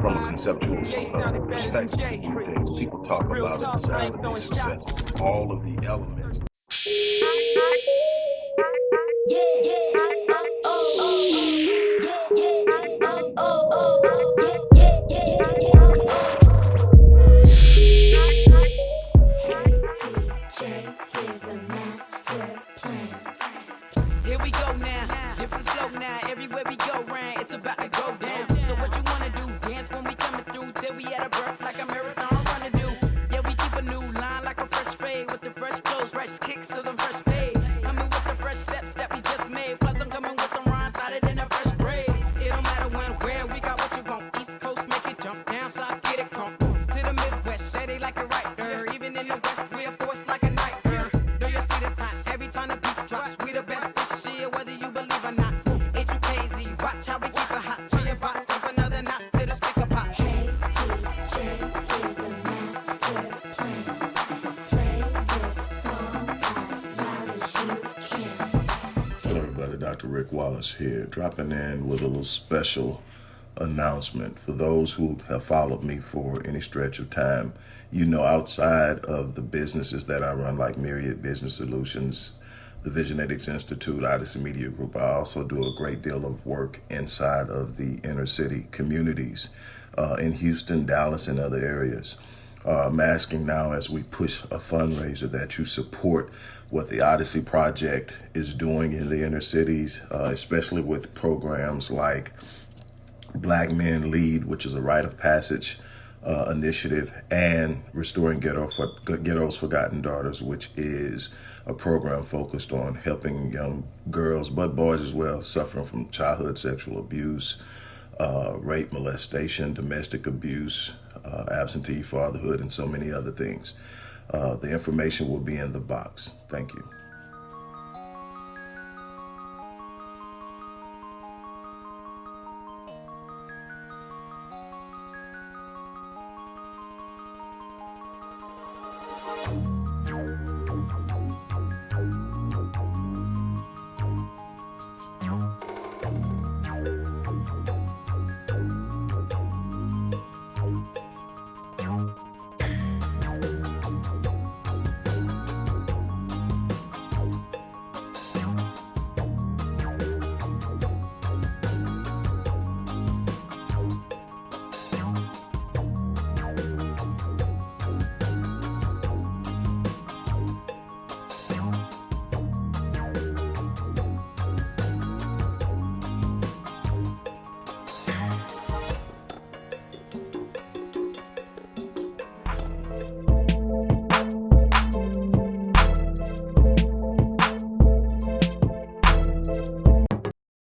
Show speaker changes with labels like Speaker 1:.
Speaker 1: conceptual uh, perspective people talk about it, design all of the elements. Yeah, yeah.
Speaker 2: Here we go now, different flow now. Everywhere we go round, it's about cause I'm fresh paid. Coming with the fresh steps that we just made. Plus I'm coming with the rhymes started in a fresh braid.
Speaker 3: It don't matter when, where, we got what you want. East Coast, make it jump down, south, get it crunk. To the Midwest, they like it right. Even in the West, we a force like a nightmare. Know you see this hot every time the beat drops. We the best of shit, whether you believe or not. Ain't crazy? Watch how we Hello everybody, Dr. Rick Wallace here, dropping in with a little special announcement. For those who have followed me for any stretch of time, you know outside of the businesses that I run like Myriad Business Solutions, the Visionetics Institute, Odyssey Media Group. I also do a great deal of work inside of the inner city communities uh, in Houston, Dallas, and other areas. Uh, I'm asking now as we push a fundraiser that you support what the Odyssey Project is doing in the inner cities, uh, especially with programs like Black Men Lead, which is a rite of passage uh, initiative, and Restoring Ghetto for, Ghetto's Forgotten Daughters, which is a program focused on helping young girls, but boys as well, suffering from childhood sexual abuse, uh, rape, molestation, domestic abuse, uh, absentee fatherhood, and so many other things. Uh, the information will be in the box. Thank you.